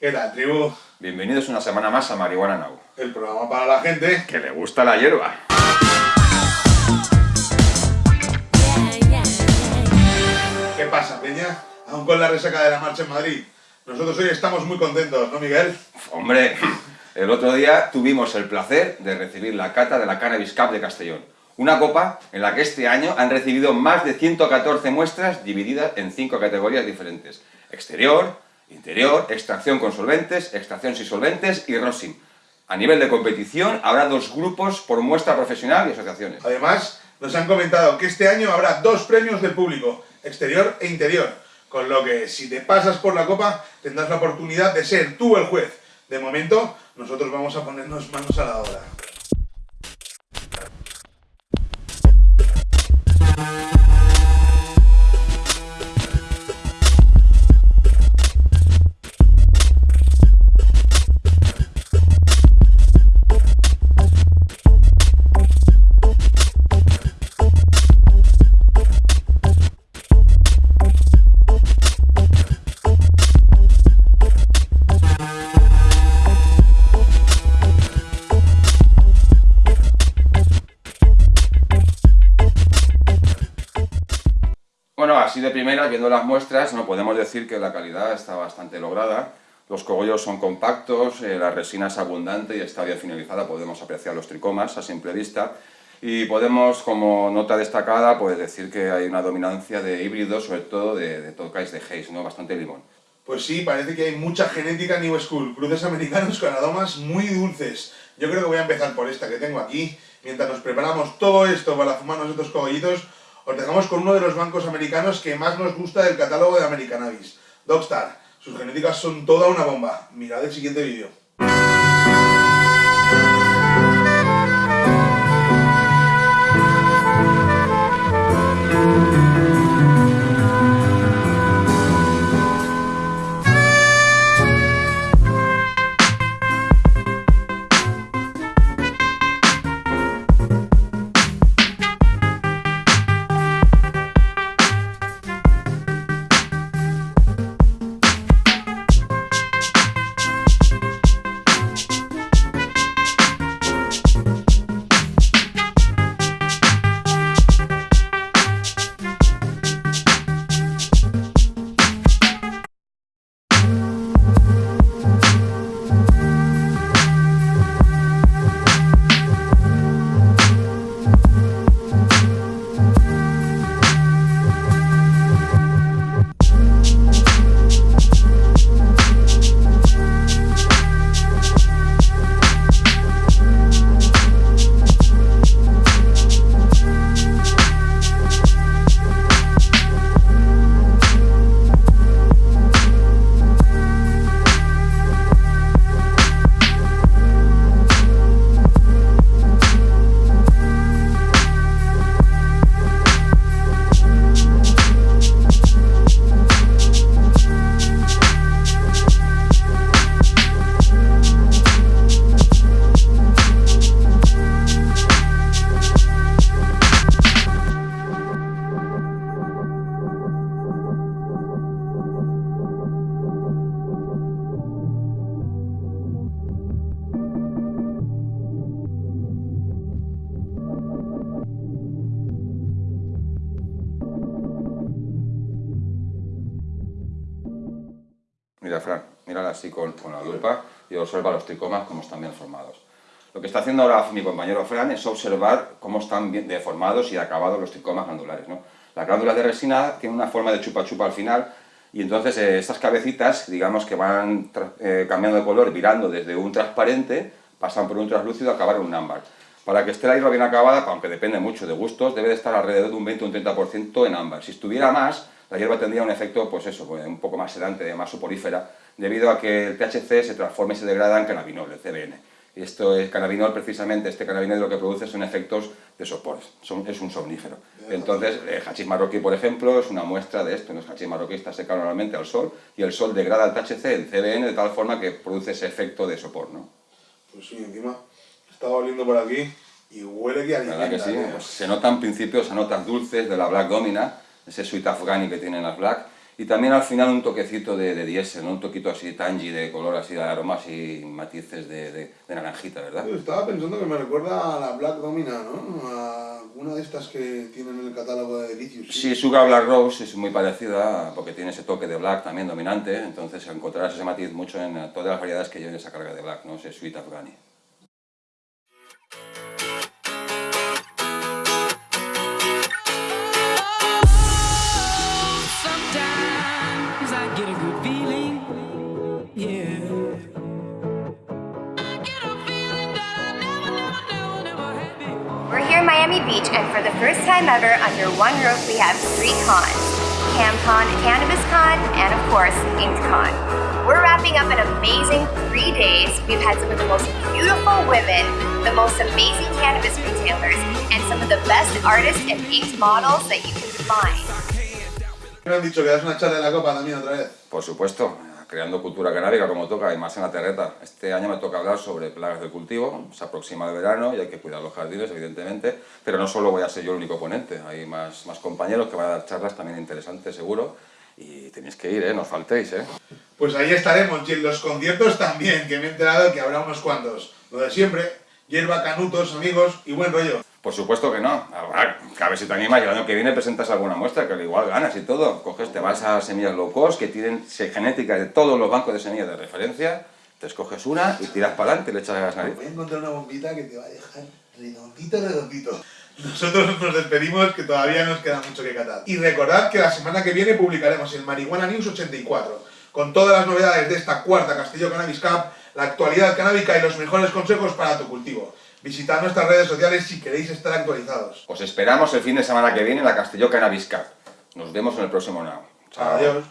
¿Qué tal, tribu? Bienvenidos una semana más a Marihuana Now. El programa para la gente que le gusta la hierba. ¿Qué pasa, Peña? Aún con la resaca de la marcha en Madrid. Nosotros hoy estamos muy contentos, ¿no, Miguel? Hombre, el otro día tuvimos el placer de recibir la cata de la Cannabis Cup de Castellón. Una copa en la que este año han recibido más de 114 muestras divididas en cinco categorías diferentes. Exterior, interior, extracción con solventes, extracción sin solventes y rosin. A nivel de competición habrá dos grupos por muestra profesional y asociaciones. Además, nos han comentado que este año habrá dos premios del público, exterior e interior. Con lo que, si te pasas por la copa, tendrás la oportunidad de ser tú el juez. De momento, nosotros vamos a ponernos manos a la obra. Así de primera, viendo las muestras, no podemos decir que la calidad está bastante lograda. Los cogollos son compactos, eh, la resina es abundante y está bien finalizada, podemos apreciar los tricomas a simple vista. Y podemos, como nota destacada, pues decir que hay una dominancia de híbridos, sobre todo de, de tocais de Hayes, ¿no? bastante limón. Pues sí, parece que hay mucha genética New School, cruces americanos con aromas muy dulces. Yo creo que voy a empezar por esta que tengo aquí. Mientras nos preparamos todo esto para fumarnos estos cogollitos, os dejamos con uno de los bancos americanos que más nos gusta del catálogo de Americanabis, Dogstar. Sus genéticas son toda una bomba. Mirad el siguiente vídeo. Fran, mírala así con, la lupa y observa los tricomas cómo están bien formados. Lo que está haciendo ahora mi compañero Fran es observar cómo están bien deformados y acabados los tricomas glandulares. ¿no? Las glándulas de resina tienen una forma de chupa-chupa al final y entonces eh, estas cabecitas, digamos que van eh, cambiando de color, virando desde un transparente, pasan por un translúcido, acabar en un ámbar. Para que esté la hierba bien acabada, aunque depende mucho de gustos, debe de estar alrededor de un 20 o un 30% en ámbar. Si estuviera más, la hierba tendría un efecto, pues eso, pues, un poco más sedante, más soporífera, debido a que el THC se transforma y se degrada en cannabinol, el CBN. Y esto es cannabinol, precisamente, este cannabinol lo que produce son efectos de sopor, es un somnífero. Entonces, el hachís marroquí, por ejemplo, es una muestra de esto. El hachís marroquí está secado normalmente al sol y el sol degrada el THC, el CBN, de tal forma que produce ese efecto de sopor, ¿no? Pues sí, encima estaba oliendo por aquí y huele que ¿Verdad que sí? Pues se notan principios, se notan dulces de la Black Domina, ese sweet afghani que tienen las Black, Y también al final un toquecito de, de diésel, ¿no? un toquito así tangy de color, así de aromas y matices de, de, de naranjita, ¿verdad? Yo estaba pensando que me recuerda a la Black Domina, ¿no? A una de estas que tienen en el catálogo de Delicious. Sí, Sugar Black Rose es muy parecida porque tiene ese toque de black también dominante, entonces encontrarás ese matiz mucho en todas las variedades que lleven esa carga de black, ¿no? ese sweet afghani. Miami Beach, and for the first time ever, under one roof, we have three cons CamCon, CannabisCon, and of course, InkCon. We're wrapping up an amazing three days. We've had some of the most beautiful women, the most amazing cannabis retailers, and some of the best artists and inked models that you can find. Me han dicho que das una charla de la copa también otra vez. Por supuesto, creando cultura canábica como toca y más en la terreta. Este año me toca hablar sobre plagas del cultivo, se aproxima el verano y hay que cuidar los jardines, evidentemente, pero no solo voy a ser yo el único ponente, hay más, más compañeros que van a dar charlas también interesantes, seguro, y tenéis que ir, ¿eh? no os faltéis. ¿eh? Pues ahí estaremos, y en los conciertos también, que me he enterado que habrá unos cuantos. Lo de siempre, hierba, canutos, amigos y buen rollo. Por supuesto que no. A ver si te animas y el año que viene presentas alguna muestra, que al igual ganas y todo. Coges, te vas a semillas low cost, que tienen genéticas de todos los bancos de semillas de referencia, te escoges una y tiras para adelante y le echas a las narices. Voy a encontrar una bombita que te va a dejar redondito, redondito. Nosotros nos despedimos, que todavía nos queda mucho que catar. Y recordad que la semana que viene publicaremos el Marihuana News 84, con todas las novedades de esta cuarta Castillo Cannabis Cup, la actualidad canábica y los mejores consejos para tu cultivo. Visitad nuestras redes sociales si queréis estar actualizados. Os esperamos el fin de semana que viene en la Castelló Cannabis Cup. Nos vemos en el próximo Now. Chao. Adiós.